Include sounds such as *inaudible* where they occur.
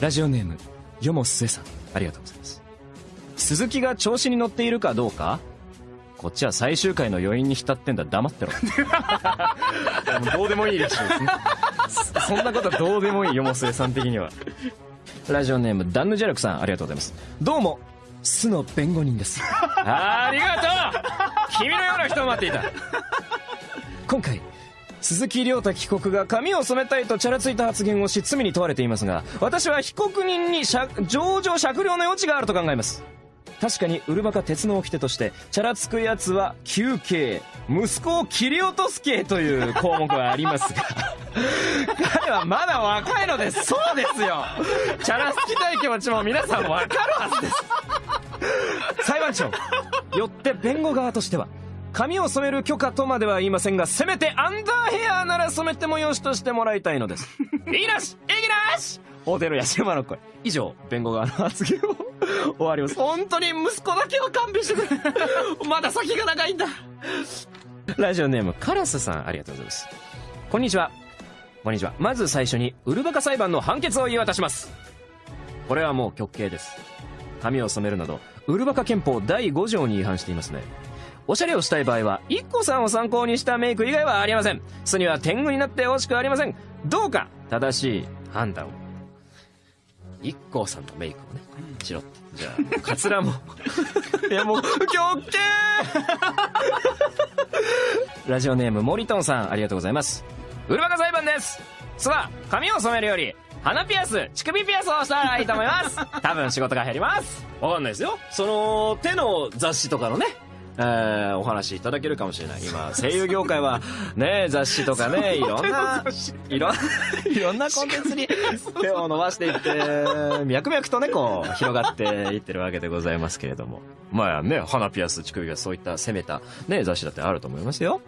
ラジオネームよもすえさんありがとうございます。鈴木が調子に乗っているかどうかこっちは最終回の余韻に浸ってんだ。黙ってろ。*laughs* どうでもいいらしいですね。そそんなことどうでもいいよもすえさん的には。ラジオネームダンヌジャルクさんありがとうございます。どうも巣の弁護人です。ありがとう。君のような人を待っていた。今回鈴木亮太被告が髪を染めたいとチャラついた発言をし罪に問われていますが私は被告人に情状酌量の余地があると考えます。確かにウルバカ鉄の掟としてチャラつくやつは休刑息子を切り落とす刑という項目はありますが *laughs* 彼はまだ若いのですそうですよ。チャラつきたい気持ちも皆さんわかるはずです。裁判長よって弁護側としては。髪を染める許可とまでは言いませんがせめてアンダーヘアなら染めてもよしとしてもらいたいのです。*laughs* いいなしいきなし。ホテルや島の声。以上弁護側の発言を終わります。本当に息子だけは勘弁してくれ。*laughs* まだ先が長いんだ。ラジオネームカラスさんありがとうございます。こんにちは。こんにちは。まず最初にウルバカ裁判の判決を言い渡します。これはもう極刑です。髪を染めるなどウルバカ憲法第5条に違反していますねおしゃれをしたい場合は IKKO さんを参考にしたメイク以外はありません。巣には天狗になってほしくありません。どうか正しい判断を。IKKO さんのメイクをねしろってじゃあカツラも。*laughs* いやもう極刑！*laughs* ラジオネームモリトンさんありがとうございます。ウルバカ裁判です。巣は髪を染めるより鼻ピアス乳首ピアスをしたらいいと思います。*laughs* 多分仕事が減ります。わかんないですよ。その手の雑誌とかのねえー、お話いただけるかもしれない。今声優業界はね雑誌とかね *laughs* いろんないろ *laughs* いろんなコンテンツに手を伸ばしていって脈々とねこう広がっていってるわけでございますけれども。まあね花ピアス乳首ピアスそういった攻めたね雑誌だってあると思いますよ